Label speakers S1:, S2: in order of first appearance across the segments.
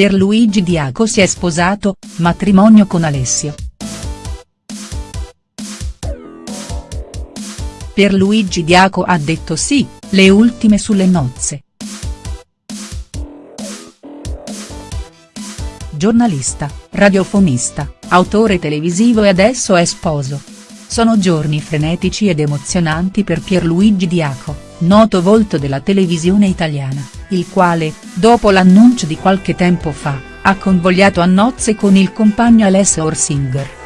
S1: Pierluigi Diaco si è sposato, matrimonio con Alessio. Pierluigi Diaco ha detto sì, le ultime sulle nozze. Giornalista, radiofonista, autore televisivo e adesso è sposo. Sono giorni frenetici ed emozionanti per Pierluigi Diaco, noto volto della televisione italiana, il quale, dopo l'annuncio di qualche tempo fa, ha convogliato a nozze con il compagno Alessio Orsinger.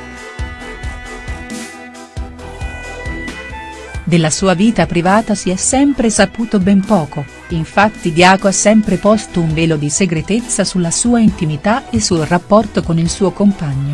S1: Della sua vita privata si è sempre saputo ben poco, infatti Diaco ha sempre posto un velo di segretezza sulla sua intimità e sul rapporto con il suo compagno.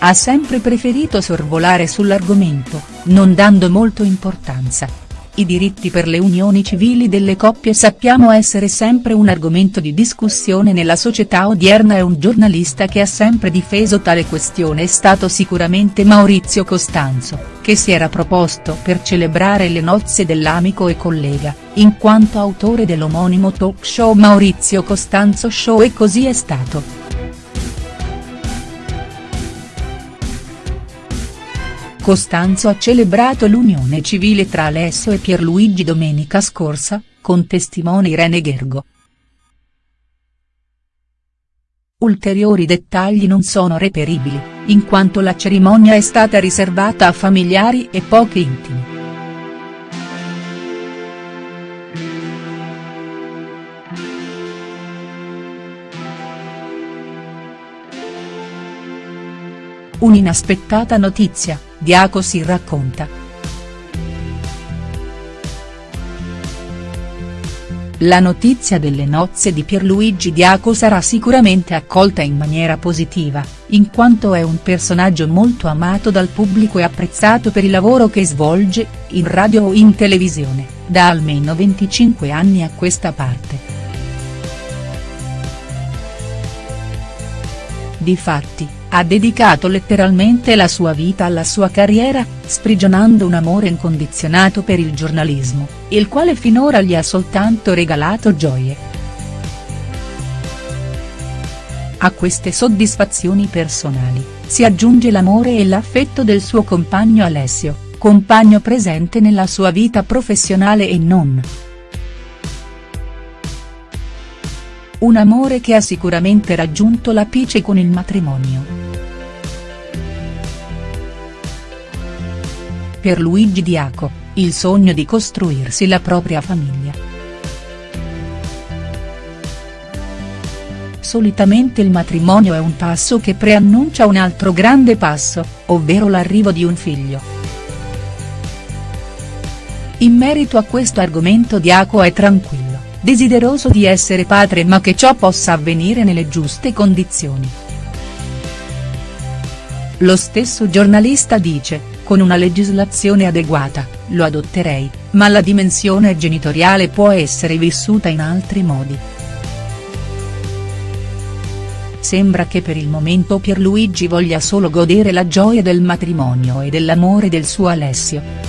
S1: Ha sempre preferito sorvolare sull'argomento, non dando molto importanza, i diritti per le unioni civili delle coppie sappiamo essere sempre un argomento di discussione nella società odierna e un giornalista che ha sempre difeso tale questione è stato sicuramente Maurizio Costanzo, che si era proposto per celebrare le nozze dell'amico e collega, in quanto autore dell'omonimo talk show Maurizio Costanzo Show e così è stato. Costanzo ha celebrato l'unione civile tra Alessio e Pierluigi domenica scorsa, con testimone Irene Gergo. Ulteriori dettagli non sono reperibili, in quanto la cerimonia è stata riservata a familiari e pochi intimi. Un'inaspettata notizia, Diaco si racconta. La notizia delle nozze di Pierluigi Diaco sarà sicuramente accolta in maniera positiva, in quanto è un personaggio molto amato dal pubblico e apprezzato per il lavoro che svolge, in radio o in televisione, da almeno 25 anni a questa parte. Difatti, ha dedicato letteralmente la sua vita alla sua carriera, sprigionando un amore incondizionato per il giornalismo, il quale finora gli ha soltanto regalato gioie. A queste soddisfazioni personali, si aggiunge l'amore e l'affetto del suo compagno Alessio, compagno presente nella sua vita professionale e non. Un amore che ha sicuramente raggiunto l'apice con il matrimonio. Per Luigi Diaco, il sogno di costruirsi la propria famiglia. Solitamente il matrimonio è un passo che preannuncia un altro grande passo, ovvero l'arrivo di un figlio. In merito a questo argomento Diaco è tranquillo, desideroso di essere padre ma che ciò possa avvenire nelle giuste condizioni. Lo stesso giornalista dice, con una legislazione adeguata, lo adotterei, ma la dimensione genitoriale può essere vissuta in altri modi. Sembra che per il momento Pierluigi voglia solo godere la gioia del matrimonio e dell'amore del suo Alessio.